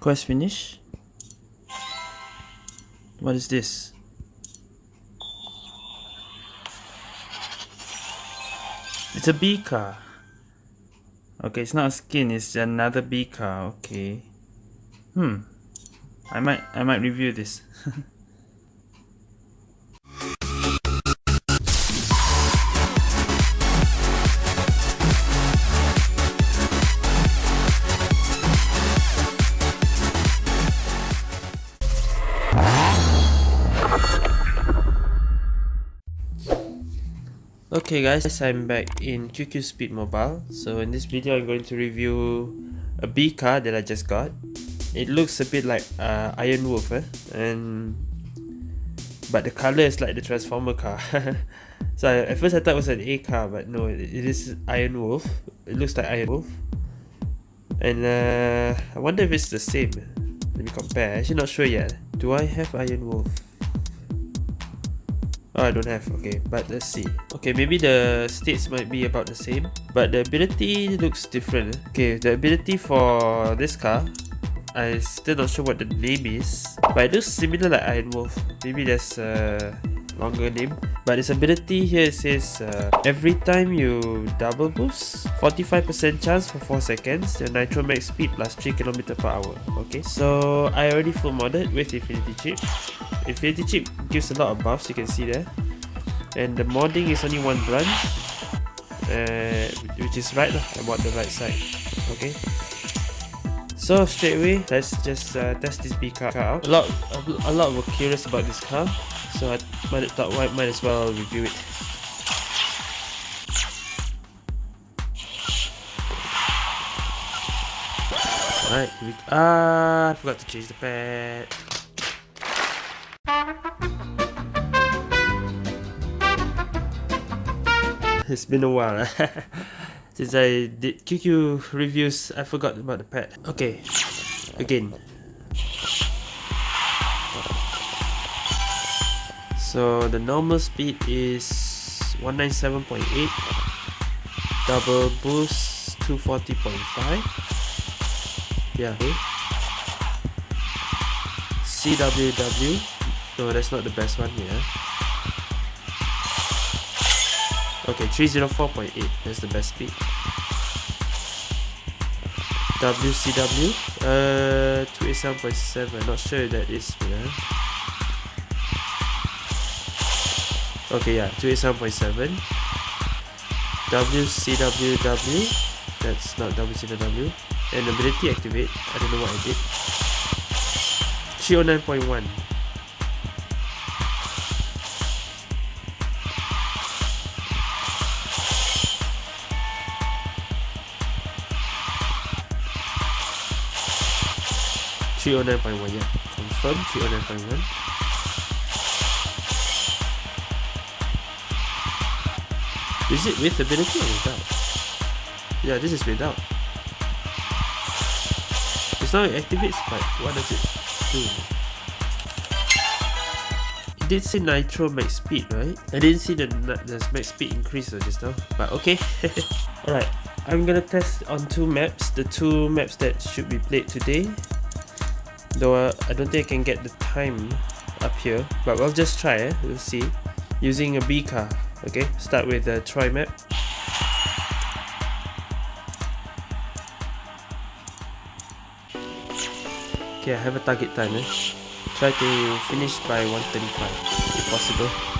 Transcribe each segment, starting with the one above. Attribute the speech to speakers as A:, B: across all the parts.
A: Quest finish. What is this? It's a B car. Okay, it's not a skin, it's another B car. Okay. Hmm. I might I might review this. Okay guys, I'm back in QQ Speed Mobile. So in this video I'm going to review a B car that I just got. It looks a bit like uh, Iron Wolf eh? and but the color is like the Transformer car. so I, at first I thought it was an A car but no, it, it is Iron Wolf. It looks like Iron Wolf. And uh, I wonder if it's the same. Let me compare. Actually not sure yet. Do I have Iron Wolf? Oh, I don't have. Okay, but let's see. Okay, maybe the states might be about the same, but the ability looks different. Okay, the ability for this car, I still not sure what the name is, but it looks similar like Iron Wolf. Maybe there's a longer name, but its ability here says uh, every time you double boost, 45% chance for 4 seconds, your nitro max speed plus 3 km per hour. Okay, so I already full modded with Infinity Chip. Infinity Chip gives a lot of buffs, you can see there. And the modding is only one branch, uh, which is right, I bought the right side. Okay. So straight away, let's just uh, test this B car out. A lot, a, lot were curious about this car, so I might thought I might as well review it. Alright, ah, I forgot to change the pad. It's been a while. Since I did QQ reviews I forgot about the pad okay again. So the normal speed is 197.8 double boost 240.5 yeah. Okay. CWW no that's not the best one here Okay, 304.8, that's the best speed. WCW, uh, 287.7, not sure that is, yeah. Okay, yeah, 287.7. WCWW, that's not WCW. And ability activate, I don't know what I did. 309.1. 309.1 yeah. Confirm 309.1 is it with ability or without? Yeah this is without. It's now it activates but what does it do? It did say nitro max speed right? I didn't see the, the max speed increase or just now but okay. Alright I'm gonna test on two maps the two maps that should be played today though uh, I don't think I can get the time up here but we'll just try eh? we'll see using a B car okay start with the Troy map okay I have a target time eh? try to finish by 135 if possible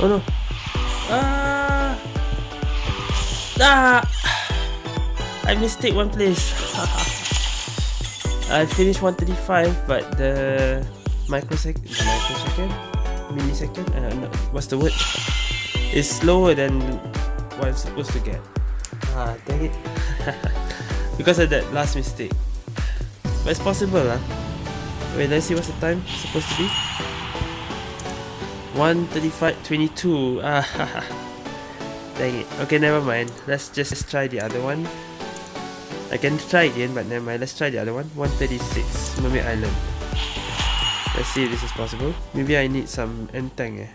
A: Oh no. Ah. Ah. I mistake one place. I finished 135, but the microsecond, microsecond, millisecond, uh, no, what's the word? Is slower than what I'm supposed to get. Ah, dang it. because of that last mistake. But it's possible lah. Wait, let's see what's the time supposed to be. 135.22. Ah, dang it. Okay, never mind. Let's just let's try the other one. I can try again, but never mind. Let's try the other one. 136, Mermaid Island. Let's see if this is possible. Maybe I need some entang eh.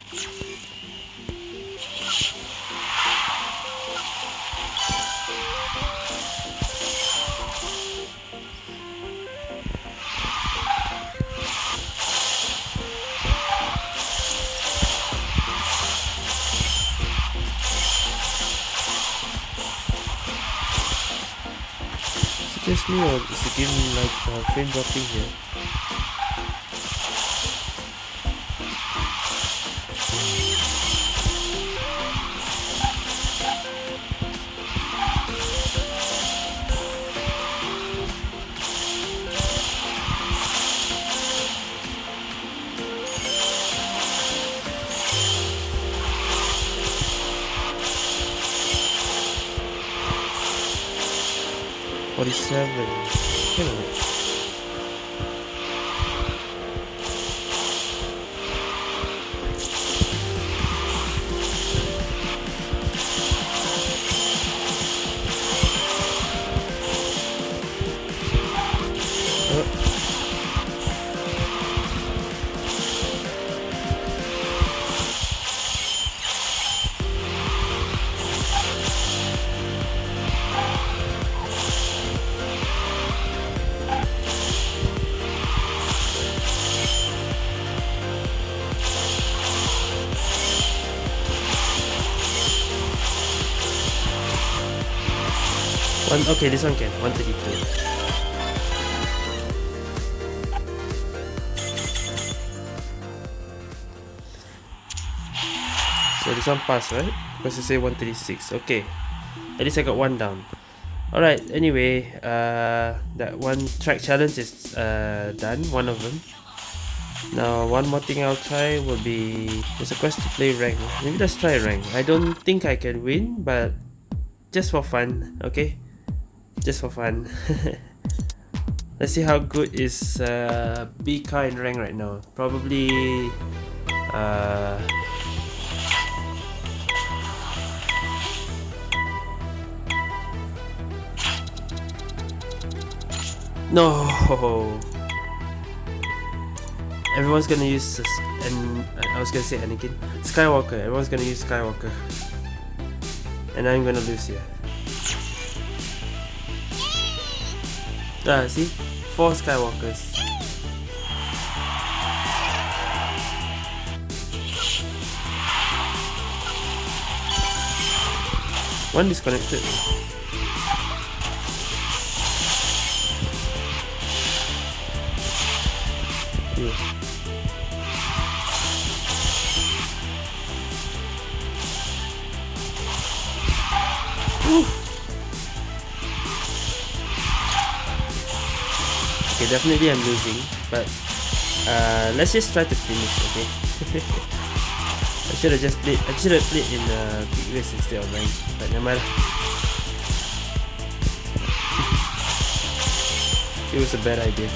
A: Me or is the game like uh, frame dropping here? Forty-seven. Wait One, okay, this one can. 132. So this one passed, right? Because you say 136. Okay. At least I got one down. Alright, anyway, uh, that one track challenge is uh, done, one of them. Now, one more thing I'll try will be... There's a quest to play rank. Maybe let's try rank. I don't think I can win, but just for fun, okay? Just for fun. Let's see how good is uh, BK in rank right now. Probably... Uh, no! Everyone's gonna use... And I was gonna say Anakin. Skywalker. Everyone's gonna use Skywalker. And I'm gonna lose here. Ah, see? Four Skywalkers. One disconnected. Yeah. Definitely I'm losing, but uh, let's just try to finish, okay? I should have just played, I should have played in uh, quick race instead of mine, but never mind. it was a bad idea.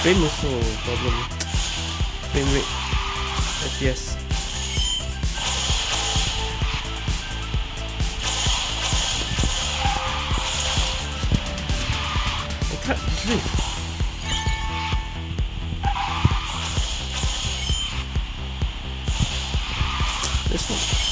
A: Frame also problem. Frame rate. FPS. This one.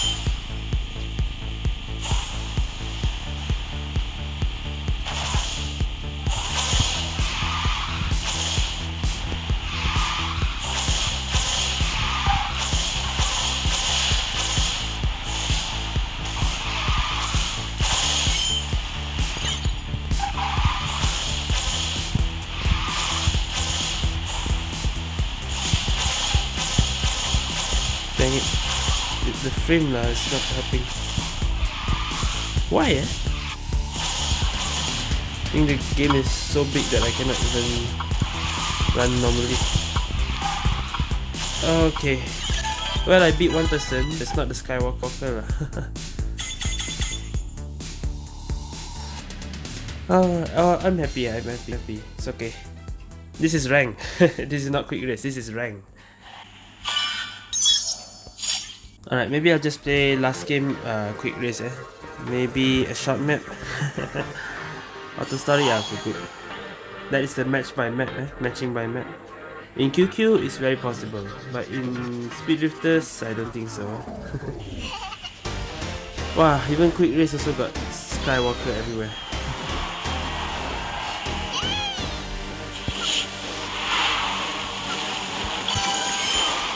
A: Frame lah is not helping. Why eh? I think the game is so big that I cannot even run normally. Okay. Well, I beat one person. It's not the Skywalker lah. oh, oh, I'm happy. I'm happy. happy. It's okay. This is rank. this is not quick race. This is rank. Alright, maybe I'll just play last game uh, quick race eh. Maybe a short map. Auto story, yeah, okay, good. That is the match by map eh, matching by map. In QQ, it's very possible, but in Speed Drifters, I don't think so. wow, even quick race also got Skywalker everywhere.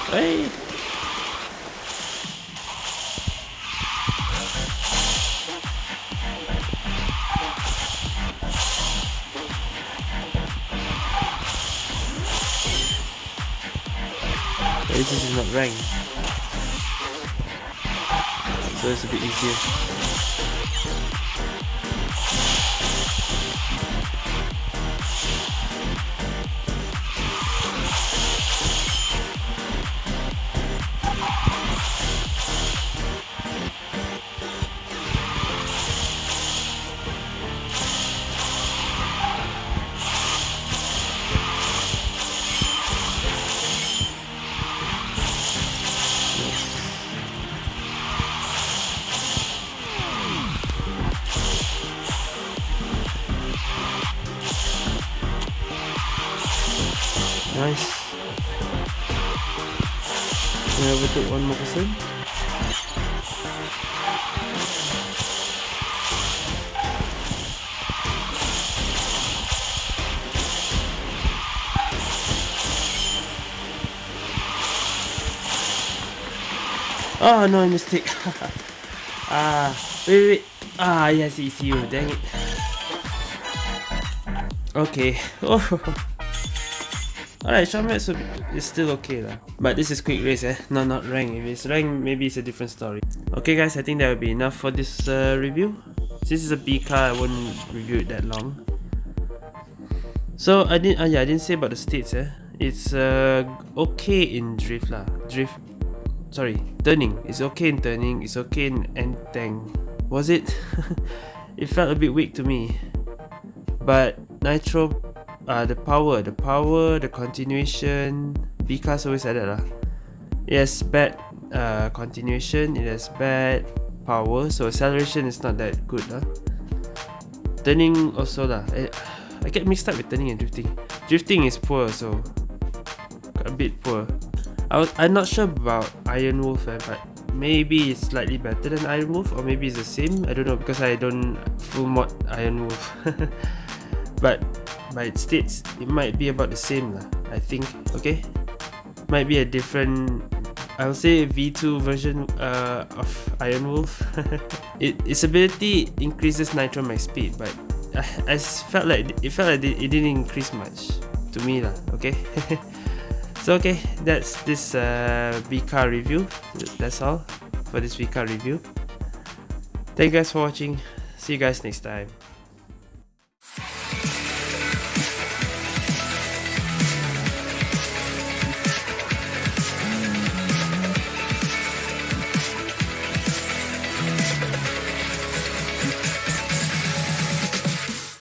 A: Hey! Ranked so it's a bit easier Nice. Overtook one more person. Oh no, mistake. ah, wait, wait. Ah, yes, it's you. Dang it. Okay. Oh. Alright, Shamet is still okay lah. But this is quick race eh, no not rank. If it's rank, maybe it's a different story. Okay guys, I think that will be enough for this uh, review. Since it's a B car, I won't review it that long. So I didn't, uh, yeah, I didn't say about the states eh. It's uh, okay in drift lah. Drift, sorry, turning. It's okay in turning. It's okay in end tank. Was it? it felt a bit weak to me. But Nitro uh, the power, the power, the continuation. Because always like that lah. Bad uh, continuation, it has bad power, so acceleration is not that good lah. Turning also lah. I, I get mixed up with turning and drifting. Drifting is poor, so a bit poor. I was, I'm not sure about Iron Wolf, eh, but maybe it's slightly better than Iron Wolf, or maybe it's the same. I don't know because I don't full mod Iron Wolf. but by its states it might be about the same lah I think okay? Might be a different I'll say V2 version uh, of Iron Wolf. It, its ability increases nitro max speed but I, I felt like it felt like it didn't increase much to me lah okay? So okay that's this uh, V car review. That's all for this V car review. Thank you guys for watching. See you guys next time